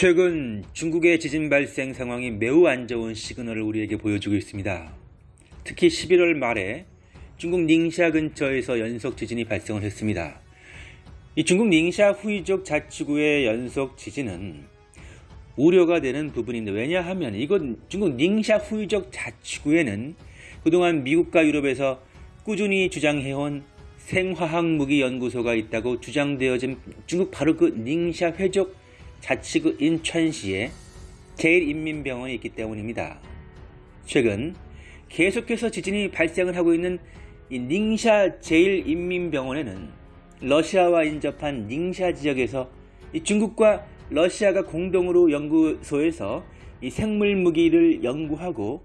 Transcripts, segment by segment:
최근 중국의 지진 발생 상황이 매우 안 좋은 시그널을 우리에게 보여주고 있습니다. 특히 11월 말에 중국 닝샤 근처에서 연속 지진이 발생을 했습니다. 이 중국 닝샤 후이족 자치구의 연속 지진은 우려가 되는 부분인데 왜냐하면 이건 중국 닝샤 후이족 자치구에는 그동안 미국과 유럽에서 꾸준히 주장해온 생화학 무기 연구소가 있다고 주장되어진 중국 바로 그 닝샤 회족 자치구 인천시에 제일인민병원이 있기 때문입니다. 최근 계속해서 지진이 발생을 하고 있는 이 닝샤 제일인민병원에는 러시아와 인접한 닝샤 지역에서 중국과 러시아가 공동으로 연구소에서 이 생물 무기를 연구하고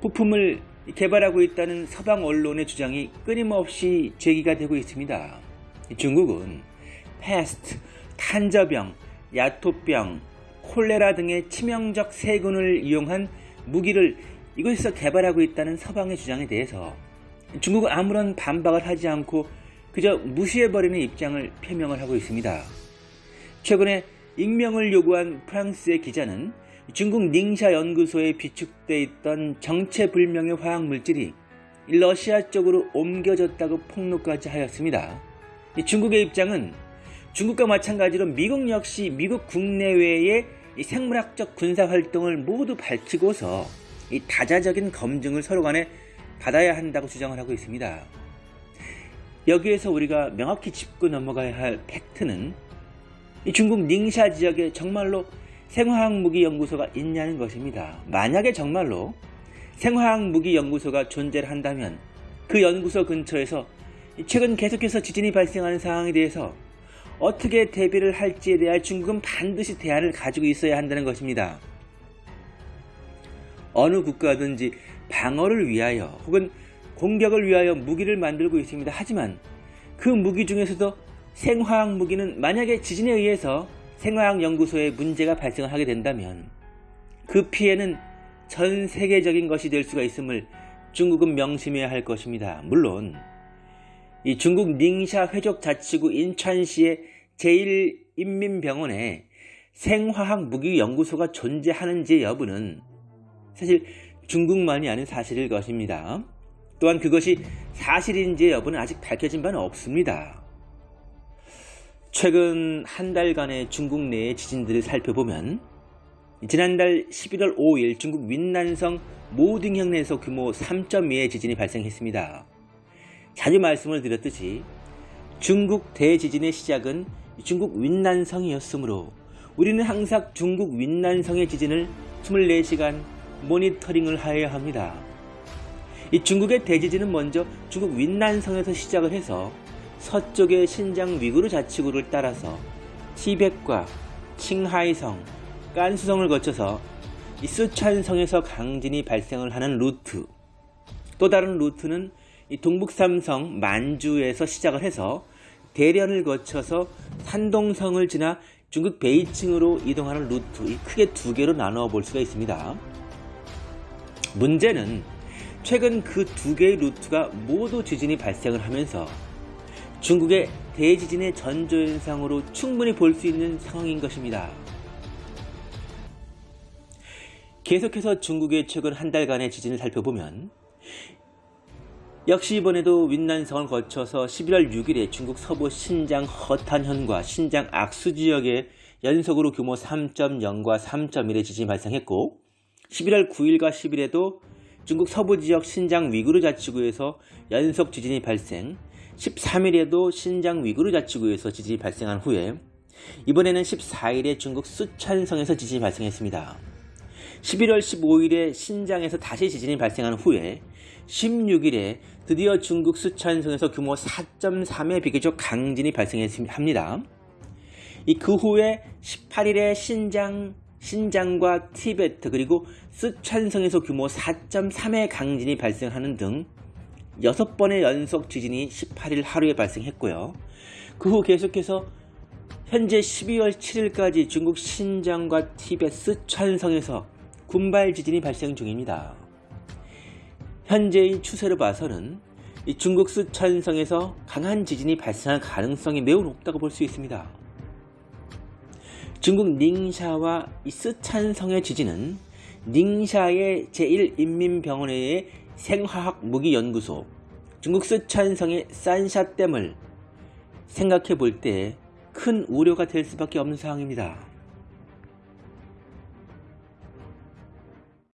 부품을 개발하고 있다는 서방 언론의 주장이 끊임없이 제기가 되고 있습니다. 중국은 패스트, 탄저병, 야토병, 콜레라 등의 치명적 세균을 이용한 무기를 이곳에서 개발하고 있다는 서방의 주장에 대해서 중국은 아무런 반박을 하지 않고 그저 무시해버리는 입장을 표명을 하고 있습니다. 최근에 익명을 요구한 프랑스의 기자는 중국 닝샤 연구소에 비축돼 있던 정체불명의 화학물질이 러시아 쪽으로 옮겨졌다고 폭로까지 하였습니다. 중국의 입장은 중국과 마찬가지로 미국 역시 미국 국내외의 생물학적 군사 활동을 모두 밝히고서 이 다자적인 검증을 서로 간에 받아야 한다고 주장을 하고 있습니다. 여기에서 우리가 명확히 짚고 넘어가야 할 팩트는 중국 닝샤 지역에 정말로 생화학 무기 연구소가 있냐는 것입니다. 만약에 정말로 생화학 무기 연구소가 존재를 한다면 그 연구소 근처에서 최근 계속해서 지진이 발생하는 상황에 대해서 어떻게 대비를 할지에 대한 중국은 반드시 대안을 가지고 있어야 한다는 것입니다. 어느 국가든지 방어를 위하여 혹은 공격을 위하여 무기를 만들고 있습니다. 하지만 그 무기 중에서도 생화학 무기는 만약에 지진에 의해서 생화학 연구소에 문제가 발생하게 된다면 그 피해는 전 세계적인 것이 될 수가 있음을 중국은 명심해야 할 것입니다. 물론 이 중국 닝샤 회족 자치구 인천시의 제1인민병원에 생화학 무기 연구소가 존재하는지 여부는 사실 중국만이 아는 사실일 것입니다. 또한 그것이 사실인지 여부는 아직 밝혀진 바는 없습니다. 최근 한 달간의 중국 내의 지진들을 살펴보면 지난달 11월 5일 중국 윈난성 모딩형내에서 규모 3.2의 지진이 발생했습니다. 자주 말씀을 드렸듯이 중국 대지진의 시작은 중국 윈난성이었으므로 우리는 항상 중국 윈난성의 지진을 24시간 모니터링을 하여야 합니다. 이 중국의 대지진은 먼저 중국 윈난성에서 시작을 해서 서쪽의 신장 위구르 자치구를 따라서 티벳과 칭하이성, 깐수성을 거쳐서 이 쓰촨성에서 강진이 발생을 하는 루트 또 다른 루트는 이 동북삼성 만주에서 시작을 해서 대련을 거쳐서 산동성을 지나 중국 베이징으로 이동하는 루트 크게 두 개로 나누어 볼 수가 있습니다. 문제는 최근 그 두 개의 루트가 모두 지진이 발생을 하면서 중국의 대지진의 전조현상으로 충분히 볼 수 있는 상황인 것입니다. 계속해서 중국의 최근 한 달간의 지진을 살펴보면 역시 이번에도 윈난성을 거쳐서 11월 6일에 중국 서부 신장 허탄현과 신장 악수 지역에 연속으로 규모 3.0과 3.1의 지진이 발생했고 11월 9일과 10일에도 중국 서부 지역 신장 위구르 자치구에서 연속 지진이 발생 13일에도 신장 위구르 자치구에서 지진이 발생한 후에 이번에는 14일에 중국 수촨성에서 지진이 발생했습니다. 11월 15일에 신장에서 다시 지진이 발생한 후에 16일에 드디어 중국 수촨성에서 규모 4.3의 비교적 강진이 발생했습니다. 그 후에 18일에 신장, 신장과 티베트 그리고 수촨성에서 규모 4.3의 강진이 발생하는 등 6번의 연속 지진이 18일 하루에 발생했고요. 그 후 계속해서 현재 12월 7일까지 중국 신장과 티베트 스촨성에서 군발 지진이 발생 중입니다. 현재의 추세로 봐서는 중국 수천성에서 강한 지진이 발생할 가능성이 매우 높다고 볼 수 있습니다. 중국 닝샤와 이 쓰촨성의 지진은 닝샤의 제1인민병원회의 생화학 무기연구소, 중국 쓰촨성의 산샤댐을 생각해 볼 때 큰 우려가 될 수밖에 없는 상황입니다.